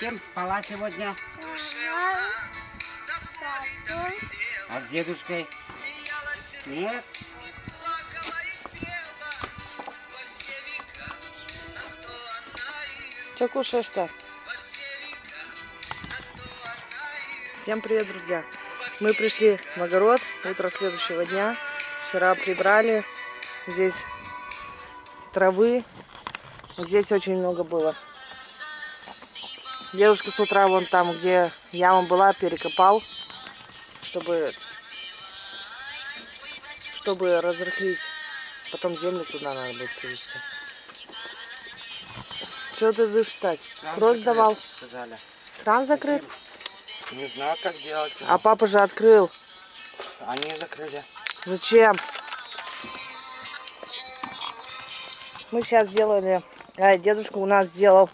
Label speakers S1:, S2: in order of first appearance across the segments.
S1: кем спала сегодня? А с дедушкой? Нет?
S2: Что кушаешь-то? Всем привет, друзья! Мы пришли в огород, утро следующего дня. Вчера прибрали. Здесь травы. Здесь очень много было. Девушка с утра вон там, где яма была, перекопал, чтобы, чтобы разрыхлить. Потом землю туда надо будет привезти. Что ты будешь так?
S1: Закрыт,
S2: давал?
S1: Сказали.
S2: Кран закрыт?
S1: Не знаю, как делать.
S2: А папа же открыл.
S1: Они закрыли.
S2: Зачем? Мы сейчас сделали, а, дедушка у нас сделал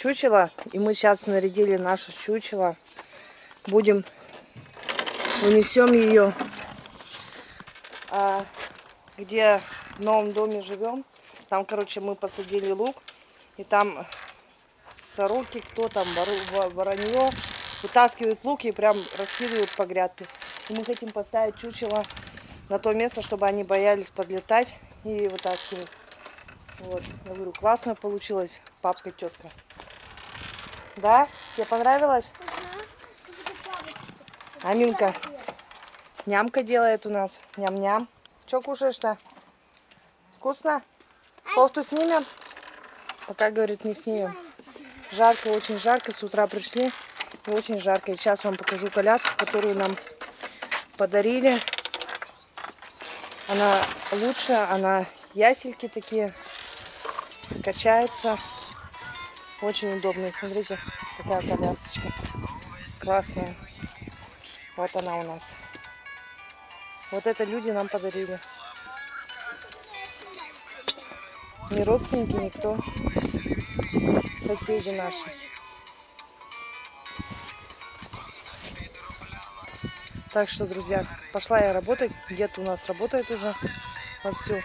S2: чучело, и мы сейчас нарядили наше чучело. Будем, унесем ее, а, где в новом доме живем. Там, короче, мы посадили лук, и там сороки, кто там, воронье, вытаскивают лук и прям раскидывают по грядке. И мы хотим поставить чучело на то место, чтобы они боялись подлетать и вытаскивать. Вот, я говорю, классно получилось, папка, тетка. Да? Тебе понравилось? Аминка. Нямка делает у нас. Ням-ням. Че кушаешь-то? Вкусно? Кофту снимем? Пока, говорит, не снимем. Жарко, очень жарко. С утра пришли. И очень жарко. И сейчас вам покажу коляску, которую нам подарили. Она лучше, она ясельки такие, качается. Очень удобная. Смотрите, какая колясочка. Красная. Вот она у нас. Вот это люди нам подарили. Не родственники, никто. Соседи наши. Так что, друзья, пошла я работать. Дед у нас работает уже вовсю.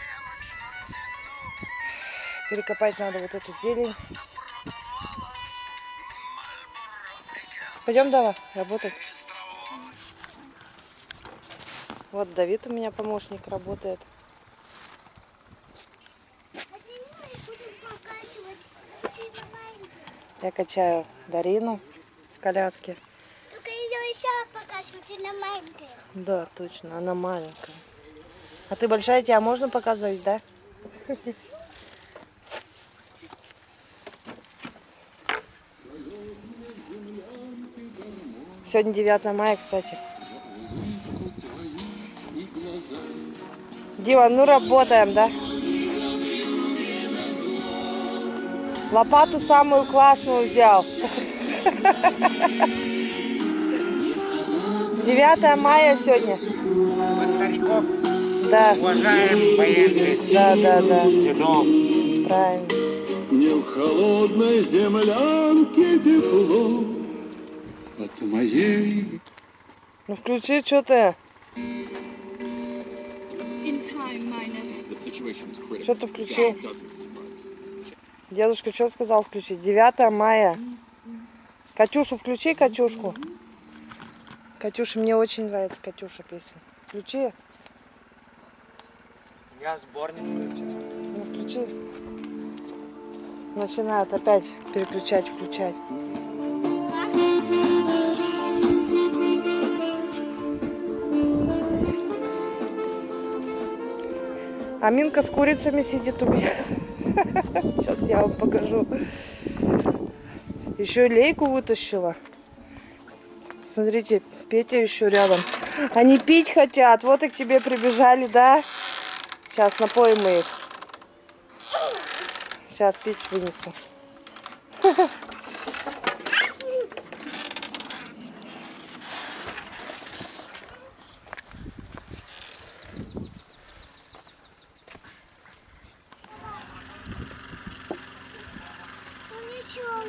S2: Перекопать надо вот эту зелень. Пойдем, Дава, работать. Вот Давид у меня помощник работает. Я качаю Дарину в коляске.
S3: Только ее еще покажут, она маленькая.
S2: Да, точно, она маленькая. А ты большая, тебя можно показывать, да? Сегодня 9 мая, кстати. Дима, ну работаем, да? Лопату самую классную взял. 9 мая сегодня.
S1: Мы стариков
S2: Да,
S1: уважаем военных
S2: да, да, да.
S1: дедов.
S2: Правильно.
S4: Мне в холодной землянке тепло моей
S2: Ну включи, что ты?
S5: In time, Minor.
S6: The situation is critical.
S2: Что ты включил?
S6: Dozens of runs.
S2: Дедушка что сказал включить? 9 мая. Катюшу включи, Катюшку. Катюша, мне очень нравится Катюша песня. Включи.
S1: Я сборник включил.
S2: Ну включи. Начинает опять переключать, включать. Аминка с курицами сидит у меня. Сейчас я вам покажу. Еще лейку вытащила. Смотрите, Петя еще рядом. Они пить хотят. Вот и к тебе прибежали, да? Сейчас напоим мы их. Сейчас пить вынесу.
S3: Ну ничего.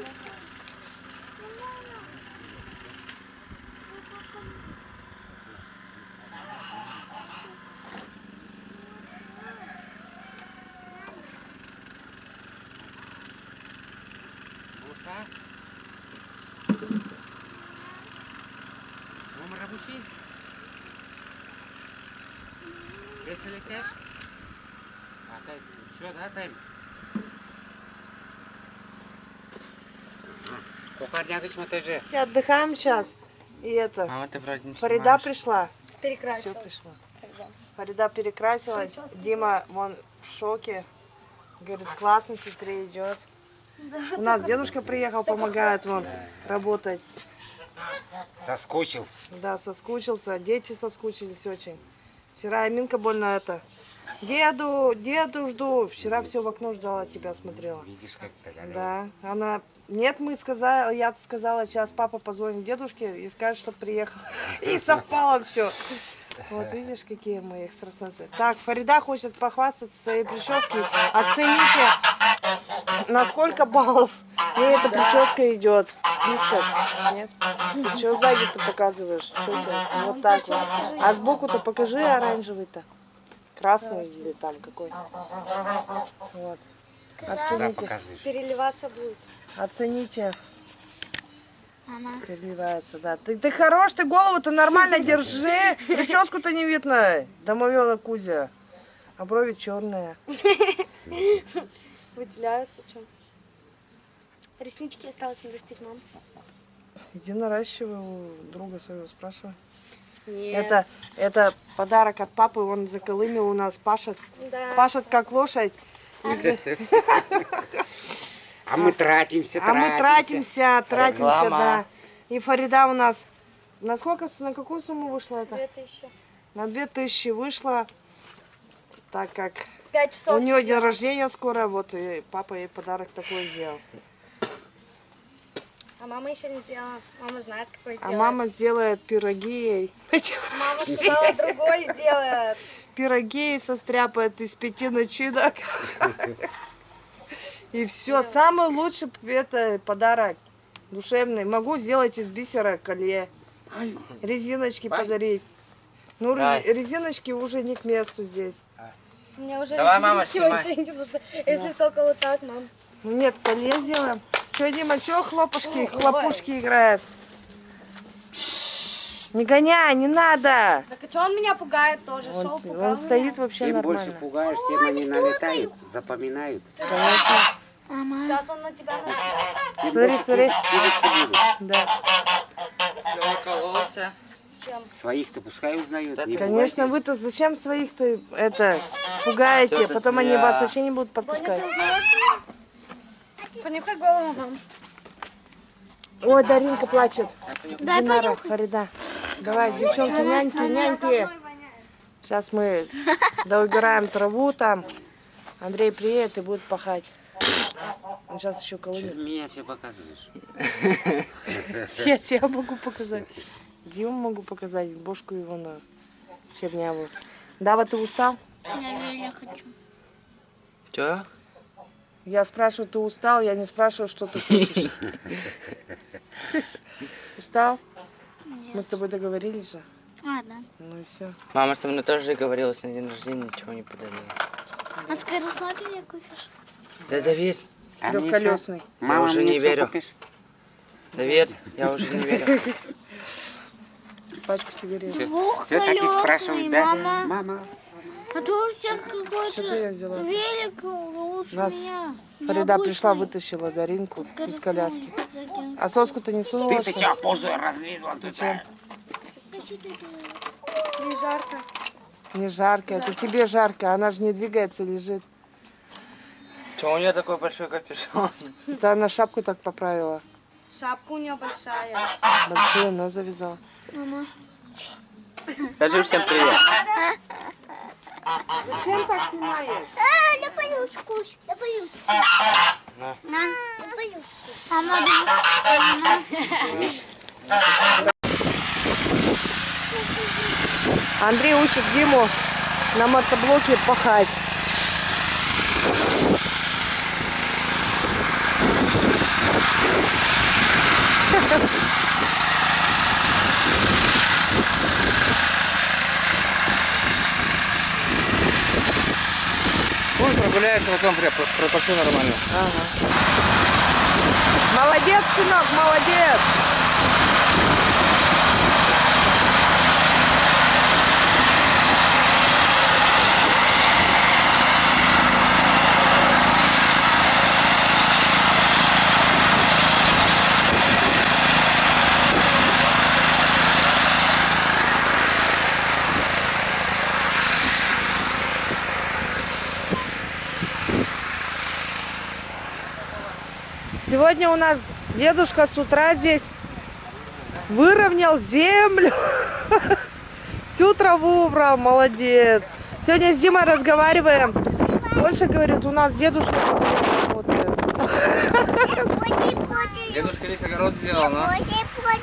S1: Вкусно? Номер рабочий? Веселый кэш? А, тай, все, да, тайм? Кухарнягыч монтаже.
S2: Отдыхаем сейчас. И это,
S1: Мама, ты вроде не
S2: Фарида
S1: снимаешь.
S2: пришла. Все
S5: Перекрасилась.
S2: пришла. Фарида перекрасилась. Дима, вон в шоке. Говорит, классно сестре идет. У нас дедушка приехал, помогает вон работать.
S1: Соскучился.
S2: Да, соскучился. Дети соскучились очень. Вчера Аминка больно это. Деду, деду жду. Вчера все в окно ждала, тебя смотрела.
S1: Видишь, как то
S2: Да, она... Нет, мы сказали, я сказала, сейчас папа позвонит дедушке и скажет, что приехал. И совпало все. Вот видишь, какие мы экстрасенсы. Так, Фарида хочет похвастаться своей прической. Оцените, на сколько баллов ей эта прическа идет. Близко? Нет? Ты что сзади ты показываешь? Что у тебя? Вот так вот. А сбоку-то покажи оранжевый-то. Красный или там какой. Вот. Оцените.
S5: Переливаться будет.
S2: Оцените.
S3: Мама.
S2: Переливается, да. Ты, ты хорош, ты голову-то нормально держи. Прическу-то не видно. Домовенок Кузя. А брови черные.
S5: Выделяются чем. Реснички осталось нарастить, мам.
S2: Иди наращивай у друга своего, спрашивай.
S5: Нет.
S2: Это, это подарок от папы, он заколымил у нас, пашет.
S5: Да.
S2: Пашет как лошадь.
S1: А мы тратимся,
S2: А мы тратимся, тратимся,
S1: Реклама.
S2: да. И Фарида у нас, на сколько, на какую сумму вышла это?
S5: Две тысячи.
S2: На 2000 вышла, так как
S5: Пять часов.
S2: У нее день рождения скоро, вот и папа ей подарок такой сделал.
S5: А мама еще не сделала. Мама знает, какой
S2: А
S5: сделает.
S2: мама сделает пироги ей.
S5: Мама сказала, другой сделает.
S2: Пироги ей состряпает из пяти начинок. И все, самый лучший это подарок душевный. Могу сделать из бисера колье. Резиночки подарить. Ну, резиночки уже не к месту здесь.
S5: Мне уже
S1: Давай, мама,
S5: резинки вообще не нужны. Если только вот так, мам.
S2: Ну нет, колье сделаем. Че, Дима, че хлопушки, хлопушки играет? Не гоняй, не надо.
S5: Так а что он меня пугает тоже?
S2: Он,
S5: Шел, пугал
S2: он стоит
S5: меня.
S2: вообще
S1: Чем больше
S2: нормально.
S1: пугаешь, тем они налетают, запоминают.
S5: Сейчас он на тебя нацелит.
S2: Смотри, смотри. Да.
S1: Укололся.
S5: Чем?
S1: Своих-то пускай узнают. не
S2: Конечно, вы-то зачем своих-то это пугаете? Потом они вас вообще не будут подпускать.
S5: Понюхай голову, мам.
S2: Ой, Даринка плачет.
S3: Дай
S2: Динара, Фарида. Давай, девчонки, няньки, няньки. Сейчас мы доубираем траву там. Андрей приедет и будет пахать. Он сейчас еще
S1: ты меня все показываешь?
S2: Я себя могу показать. Диму могу показать, бошку его на чернявую. Дава, ты устал?
S3: Я, я хочу.
S1: Что?
S2: Я спрашиваю, ты устал? Я не спрашиваю, что ты хочешь. Устал? Мы с тобой договорились же.
S3: Ладно.
S2: Ну и все.
S7: Мама со мной тоже договорилась на день рождения, ничего не подарила.
S3: А скоросладкий купишь?
S7: Да доверь,
S1: А
S2: Трехколесный.
S1: Мама,
S7: уже не верю.
S1: купишь?
S7: доверь, я уже не верю.
S2: Пачку сигарет.
S1: Все,
S3: Двухколесный,
S1: так и спрашивают, да?
S3: мама.
S1: Мама.
S3: А то у всех
S2: Что ты
S3: какой-то велик лучше
S2: Нас
S3: меня.
S2: Фарида пришла, вытащила Даринку из коляски. А соску-то не сунула,
S1: Ты
S2: что
S1: позу раздвинула тут? а?
S5: Не жарко.
S2: Не жарко, это тебе жарко, она же не двигается, лежит.
S7: Че у нее такой большой капюшон?
S2: Это она шапку так поправила.
S5: Шапка у нее большая.
S2: Большую нос завязала.
S7: Скажи всем привет.
S2: Зачем так снимаешь?
S3: А, я боюсь вкус. Я боюсь.
S7: На.
S3: На. Я боюсь. А надо...
S2: Андрей учит Диму на мотоблоке пахать.
S7: Я потом при- про- пропашу нормально.
S2: Ага. Молодец, сынок, молодец. Сегодня у нас дедушка с утра здесь выровнял землю. Всю траву убрал, молодец. Сегодня с Димой разговариваем. Больше, говорит, у нас дедушка работает.
S7: Дедушка весь огород сделал, но...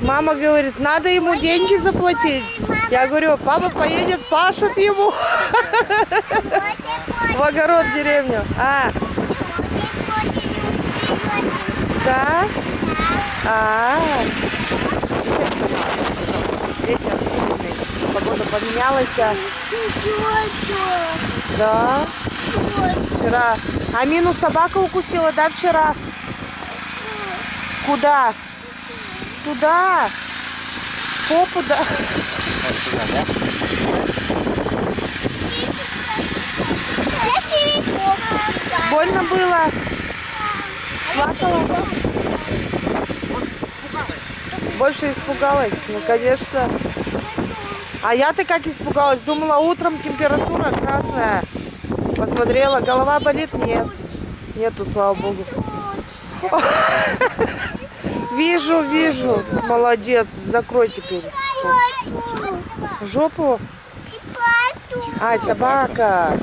S2: Мама говорит, надо ему деньги заплатить. Я говорю, папа поедет, пашет ему в огород в деревню. А, да? А, ветер сильный. Погода поменялась. а. Да, вчера. А Мину собака укусила, да, вчера? Куда? Туда. Попу, да.
S7: Да?
S2: Больно было? Плакала? Больше испугалась? Ну, конечно. А я-то как испугалась? Думала, утром температура красная. Посмотрела, голова болит? Нет. Нету, слава богу. Вижу, вижу. Молодец. Закрой теперь. Жопу? Ай, собака.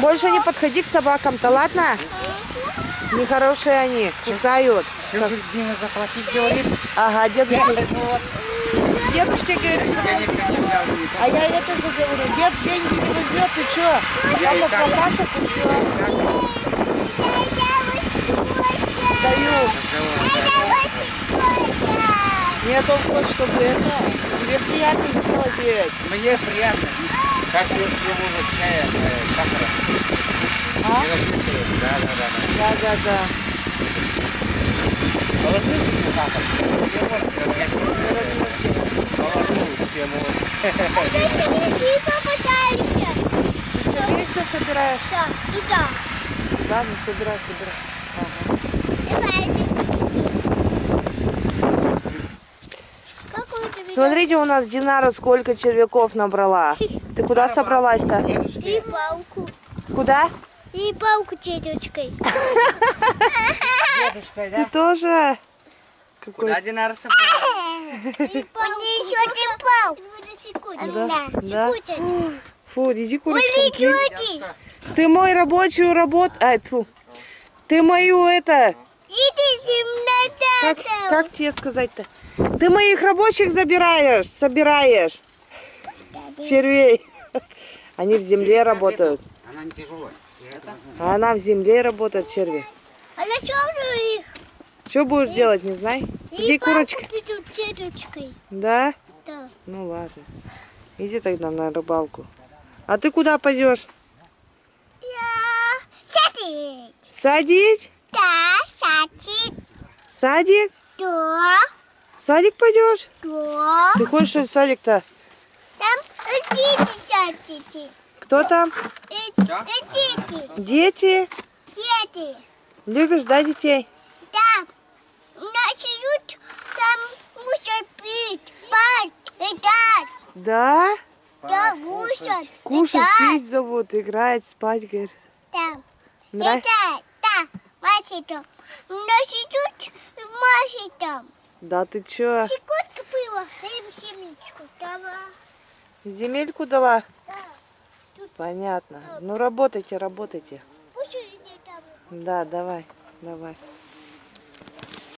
S2: Больше не подходи к собакам-то, ладно? Нехорошие они, кусают.
S1: Же Дима заплатить говорит?
S2: Ага, дедушка. Дедушке говорит, а я это же говорю, дед деньги не возьмет, ты что? Мама покашет и все. Даю. Нет, он хочет, чтобы это, тебе приятно сделать ведь.
S1: Мне приятно. Как все мужик чая, сахара.
S2: А?
S1: Не расписывают. Да, да, да. да.
S2: Да, да, да.
S1: Положи мне сахар. Я вот, конечно, положу всему.
S2: Ты все собираешь? Ладно, собирай, собирай. Смотрите, у нас Динара сколько червяков набрала. Ты куда собралась-то?
S3: И палку.
S2: Куда?
S3: И палку тетечкой.
S1: Дедушка,
S2: Ты тоже? Какой?
S7: Куда Динара собралась?
S3: И Понесете палку.
S2: Да, да. Фу, иди.
S3: Улетите.
S2: Ты мой рабочую работу... Ай, тьфу. Ты мою это... Как, как тебе сказать-то? Ты моих рабочих забираешь, собираешь. Червей. Они в земле работают.
S1: Она не тяжелая.
S2: А она в земле работает, черви.
S3: А на что же их?
S2: Что будешь делать, не знай? Иди, курочка. Да?
S3: Да.
S2: Ну ладно. Иди тогда на рыбалку. А ты куда пойдешь?
S3: Я сядет.
S2: Садить?
S3: Да, сядет.
S2: Садик?
S3: Да,
S2: Садик пойдешь?
S3: да.
S2: Ты хочешь, в садик-то?
S3: Сядете.
S2: Кто там?
S3: И- Идите,
S2: Дети?
S3: дети.
S2: Любишь, да, детей?
S3: Там начнут там мусор пить, спать, играть.
S2: Да?
S3: Да, мусор,
S2: Кушать,
S3: играть.
S2: пить зовут, играть, спать, говорит.
S3: Там.
S2: Нравится?
S3: Это, да, Вася там. Начнут Маши там.
S2: Да ты чё?
S3: Секундка было, даем семечку. Давай.
S2: Земельку дала?
S3: Да.
S2: Понятно. Ну работайте, работайте. Да, давай, давай.